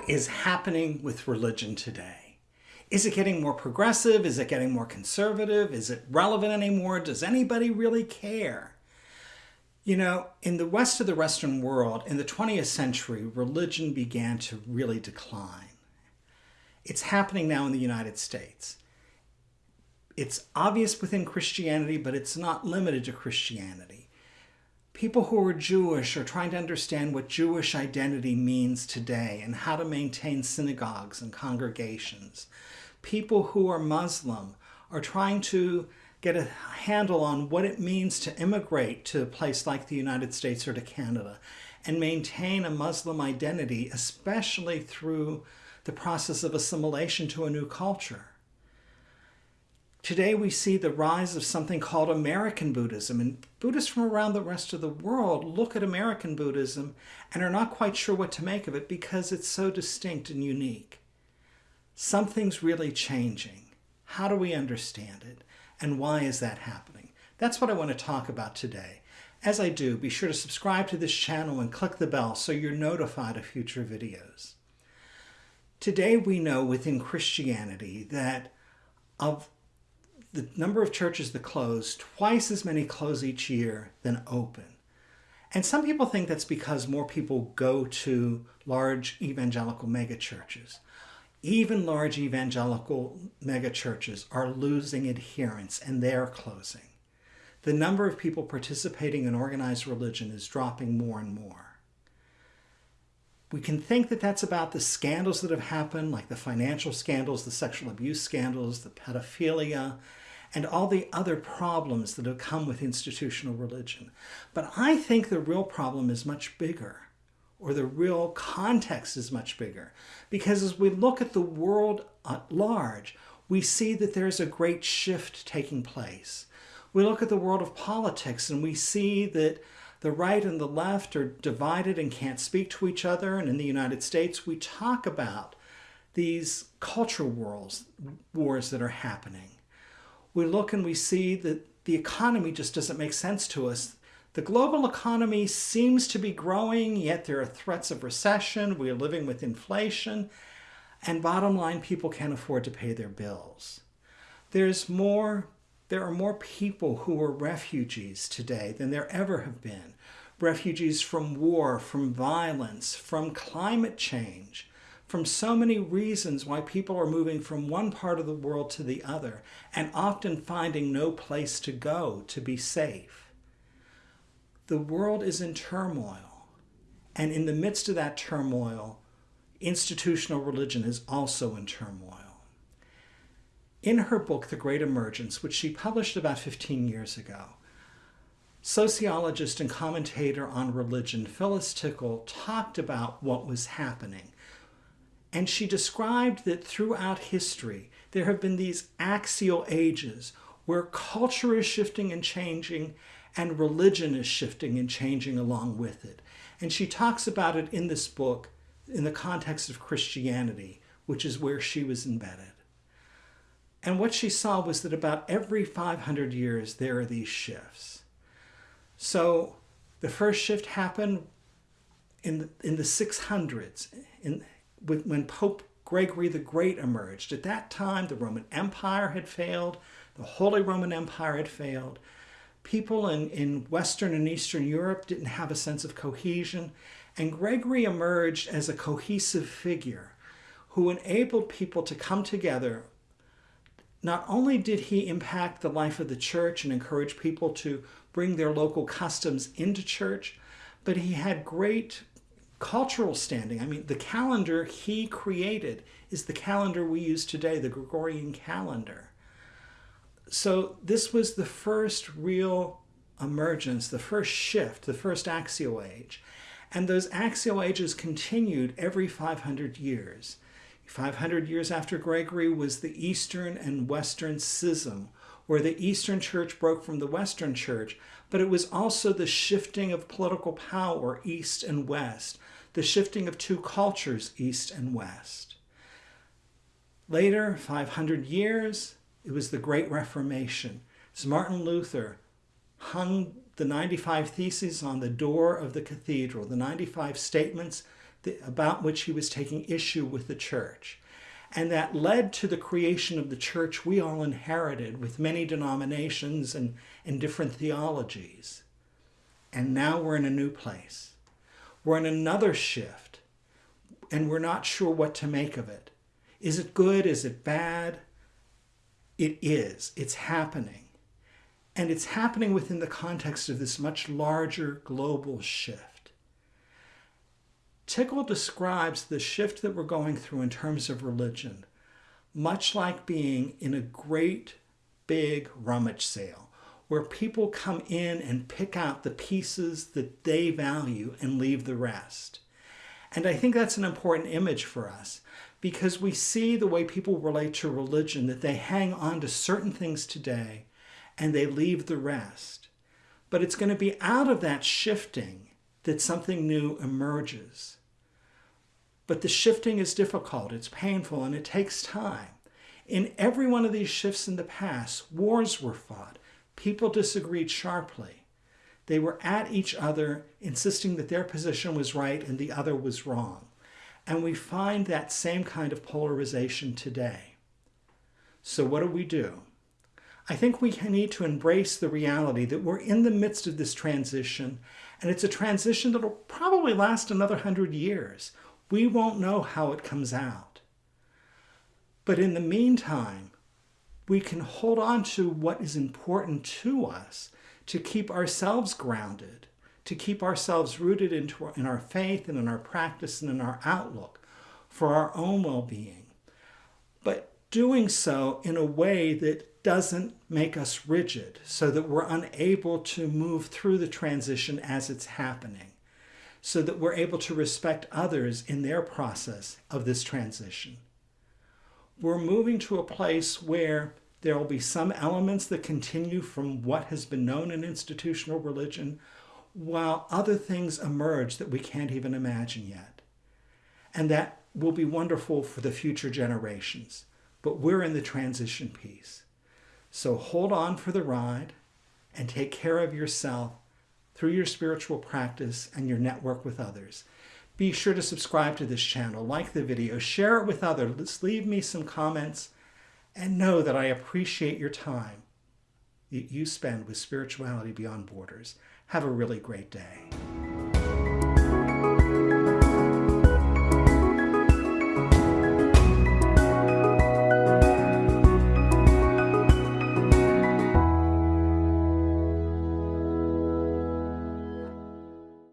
what is happening with religion today? Is it getting more progressive? Is it getting more conservative? Is it relevant anymore? Does anybody really care? You know, in the west of the Western world, in the 20th century, religion began to really decline. It's happening now in the United States. It's obvious within Christianity, but it's not limited to Christianity people who are Jewish are trying to understand what Jewish identity means today and how to maintain synagogues and congregations. People who are Muslim are trying to get a handle on what it means to immigrate to a place like the United States or to Canada and maintain a Muslim identity, especially through the process of assimilation to a new culture. Today we see the rise of something called American Buddhism, and Buddhists from around the rest of the world look at American Buddhism and are not quite sure what to make of it because it's so distinct and unique. Something's really changing. How do we understand it? And why is that happening? That's what I want to talk about today. As I do, be sure to subscribe to this channel and click the bell so you're notified of future videos. Today we know within Christianity that of the number of churches that close, twice as many close each year than open. And some people think that's because more people go to large evangelical megachurches. Even large evangelical megachurches are losing adherents and they're closing. The number of people participating in organized religion is dropping more and more. We can think that that's about the scandals that have happened, like the financial scandals, the sexual abuse scandals, the pedophilia, and all the other problems that have come with institutional religion. But I think the real problem is much bigger, or the real context is much bigger. Because as we look at the world at large, we see that there's a great shift taking place. We look at the world of politics and we see that the right and the left are divided and can't speak to each other. And in the United States, we talk about these cultural wars, wars that are happening we look and we see that the economy just doesn't make sense to us. The global economy seems to be growing, yet there are threats of recession. We are living with inflation. And bottom line, people can't afford to pay their bills. There's more, there are more people who are refugees today than there ever have been. Refugees from war, from violence, from climate change from so many reasons why people are moving from one part of the world to the other and often finding no place to go to be safe. The world is in turmoil. And in the midst of that turmoil, institutional religion is also in turmoil. In her book, The Great Emergence, which she published about 15 years ago, sociologist and commentator on religion Phyllis Tickle talked about what was happening and she described that throughout history, there have been these axial ages where culture is shifting and changing and religion is shifting and changing along with it. And she talks about it in this book in the context of Christianity, which is where she was embedded. And what she saw was that about every 500 years, there are these shifts. So the first shift happened in the, in the 600s, in, when Pope Gregory the Great emerged. At that time, the Roman Empire had failed, the Holy Roman Empire had failed. People in, in Western and Eastern Europe didn't have a sense of cohesion, and Gregory emerged as a cohesive figure who enabled people to come together. Not only did he impact the life of the church and encourage people to bring their local customs into church, but he had great cultural standing. I mean, the calendar he created is the calendar we use today, the Gregorian calendar. So this was the first real emergence, the first shift, the first axial age. And those axial ages continued every 500 years. 500 years after Gregory was the Eastern and Western schism, where the Eastern Church broke from the Western Church, but it was also the shifting of political power east and west, the shifting of two cultures, East and West. Later, 500 years, it was the Great Reformation. As Martin Luther hung the 95 Theses on the door of the cathedral, the 95 statements about which he was taking issue with the church. And that led to the creation of the church we all inherited with many denominations and, and different theologies. And now we're in a new place. We're in another shift, and we're not sure what to make of it. Is it good? Is it bad? It is. It's happening. And it's happening within the context of this much larger global shift. Tickle describes the shift that we're going through in terms of religion, much like being in a great big rummage sale where people come in and pick out the pieces that they value and leave the rest. And I think that's an important image for us because we see the way people relate to religion, that they hang on to certain things today and they leave the rest. But it's going to be out of that shifting that something new emerges. But the shifting is difficult, it's painful, and it takes time. In every one of these shifts in the past, wars were fought. People disagreed sharply. They were at each other, insisting that their position was right and the other was wrong. And we find that same kind of polarization today. So, what do we do? I think we need to embrace the reality that we're in the midst of this transition, and it's a transition that will probably last another hundred years. We won't know how it comes out. But in the meantime, we can hold on to what is important to us to keep ourselves grounded to keep ourselves rooted into our, in our faith and in our practice and in our outlook for our own well-being. But doing so in a way that doesn't make us rigid so that we're unable to move through the transition as it's happening, so that we're able to respect others in their process of this transition. We're moving to a place where there will be some elements that continue from what has been known in institutional religion, while other things emerge that we can't even imagine yet. And that will be wonderful for the future generations. But we're in the transition piece. So hold on for the ride and take care of yourself through your spiritual practice and your network with others. Be sure to subscribe to this channel, like the video, share it with others, leave me some comments, and know that I appreciate your time that you spend with Spirituality Beyond Borders. Have a really great day.